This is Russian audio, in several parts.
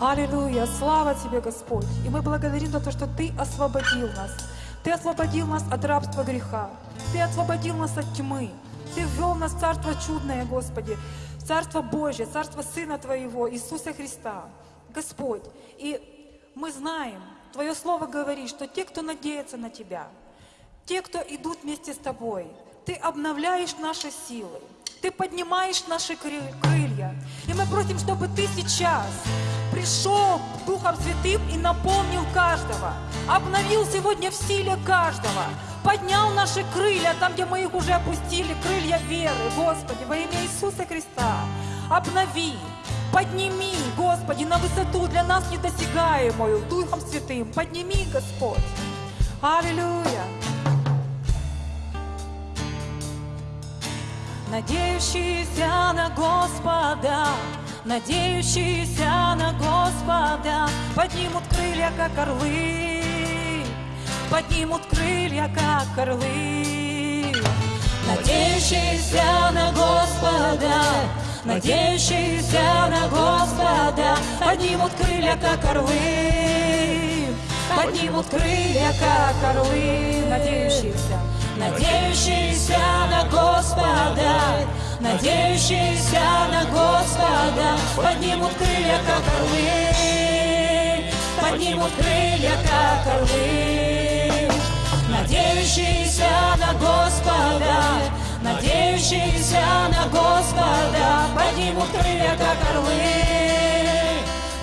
Аллилуйя! Слава Тебе, Господь! И мы благодарим за то, что Ты освободил нас. Ты освободил нас от рабства греха. Ты освободил нас от тьмы. Ты ввел нас в Царство чудное, Господи, в Царство Божье, Царство Сына Твоего, Иисуса Христа. Господь, и мы знаем, Твое Слово говорит, что те, кто надеется на Тебя, те, кто идут вместе с Тобой, Ты обновляешь наши силы, Ты поднимаешь наши кры- крылья. И мы просим, чтобы Ты сейчас пришел Духом Святым и наполнил каждого, обновил сегодня в силе каждого, поднял наши крылья там, где мы их уже опустили, крылья веры, Господи, во имя Иисуса Христа. Обнови, подними, Господи, на высоту для нас недосягаемую Духом Святым. Подними, Господь. Аллилуйя. Надеющиеся на Господа, надеющиеся на Господа, поднимут крылья, как орлы, поднимут крылья, как орлы. Надеющиеся на Господа, надеющиеся на Господа, поднимут крылья, как орлы, поднимут крылья, как орлы, надеющиеся, надеющиеся на Господа, надеющиеся на Господа, поднимут крылья, как орлы, поднимут крылья, как орлы, надеющиеся на Господа, надеющиеся на Господа, поднимут крылья, как орлы,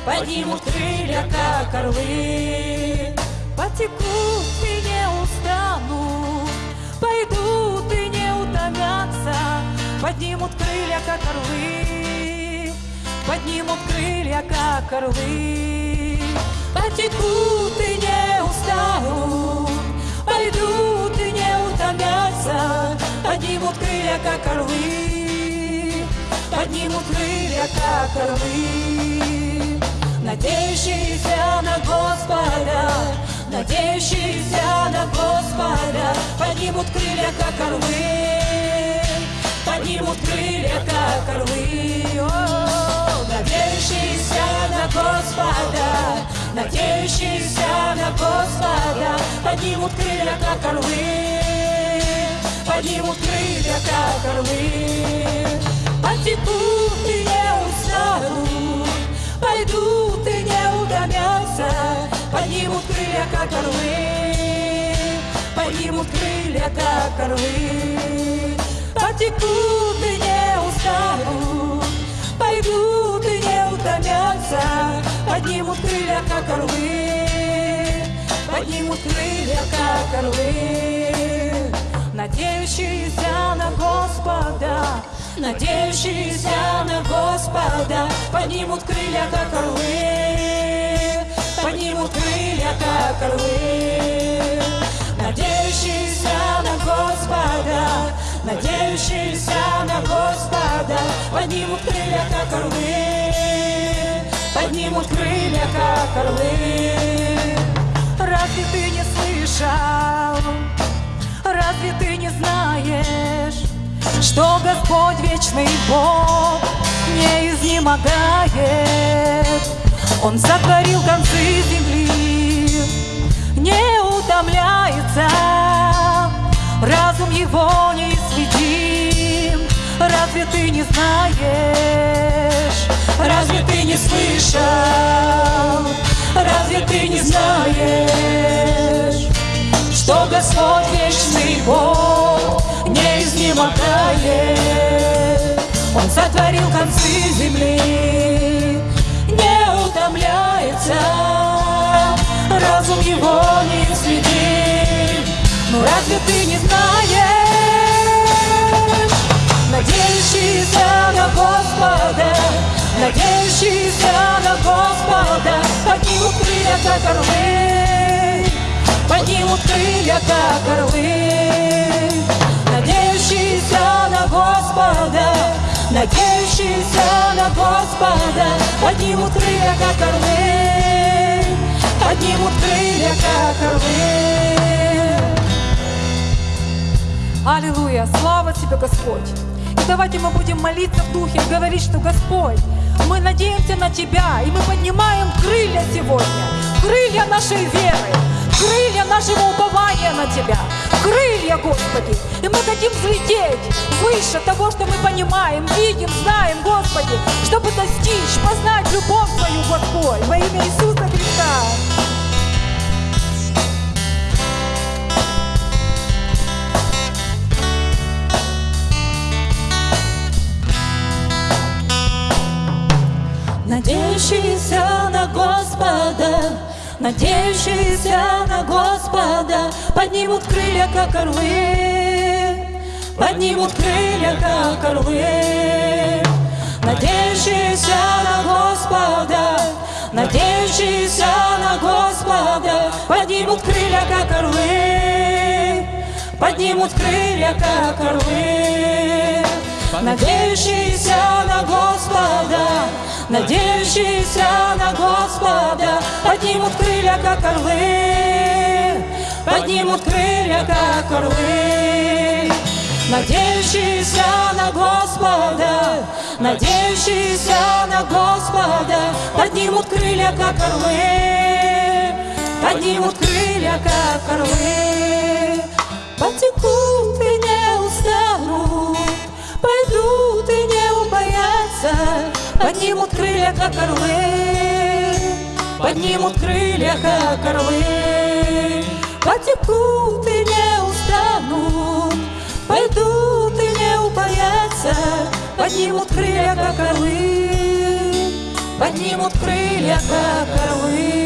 поднимут крылья, как орлы, потекут и не устанут, пойдут и не утомятся, поднимут крылья, как орлы, поднимут крылья, как орлы, потекут и не устанут, пойдут и не утомятся, поднимут крылья, как орлы, поднимут крылья, как орлы, надеющиеся на Господа, надеющиеся на Господа, поднимут крылья, как орлы, орлы, О, надеющиеся на Господа, надеющиеся на Господа, поднимут крылья, как орлы, поднимут крылья, как орлы, потекут и не устанут, пойдут и не утомятся, поднимут крылья, как орлы, поднимут крылья, как орлы, потекут и не устанут, пойдут и не утомятся, поднимут крылья, как орлы, поднимут крылья, как орлы, надеющиеся на Господа, надеющиеся на Господа, поднимут крылья, как орлы, поднимут крылья, как орлы, надеющиеся на Господа, надеющиеся на Господа, поднимут крылья, как орлы, поднимут крылья, как орлы. Разве ты не слышал? Разве ты не знаешь, что Господь вечный Бог не изнемогает? Он сотворил концы земли, не утомляется, Разве ты не знаешь? Разве ты не слышал? Разве ты не знаешь? что Господь вечный Бог не изнемогает. Он сотворил концы земли, не утомляется, разум его не следит. Ну разве ты не знаешь? Надеющийся на Господа, надеющийся на Господа, поднимут крылья, как орлы, поднимут крылья, как орлы, надеющиеся на Господа, надеющиеся на Господа, поднимут крылья, как орлы, поднимут крылья, как орлы. Аллилуйя! Слава Тебе, Господь! Давайте мы будем молиться в Духе и говорить, что Господь, Мы надеемся на Тебя, и мы поднимаем крылья сегодня, крылья нашей веры, крылья нашего упования на Тебя, крылья, Господи. И мы хотим взлететь выше того, что мы понимаем, видим, знаем, Господи, чтобы достичь, познать любовь Твою, Господь, во имя Иисуса Христа. Надеющиеся на Господа, поднимут крылья, как орлы, поднимут крылья, как орлы. Надеющиеся на Господа, надеющиеся на Господа, поднимут крылья, как орлы, поднимут крылья, как орлы. Надеющиеся на Господа, надеющиеся на Господа, поднимут крылья, как орлы, поднимут крылья, как орлы. Надеющиеся на Господа, надеющиеся на Господа, поднимут крылья, как орлы, поднимут крылья, как орлы. Потекут поднимут крылья, как орлы, поднимут крылья, как орлы. Потекут и не устанут, пойдут и не убоятся, поднимут крылья, как орлы, поднимут крылья, как орлы.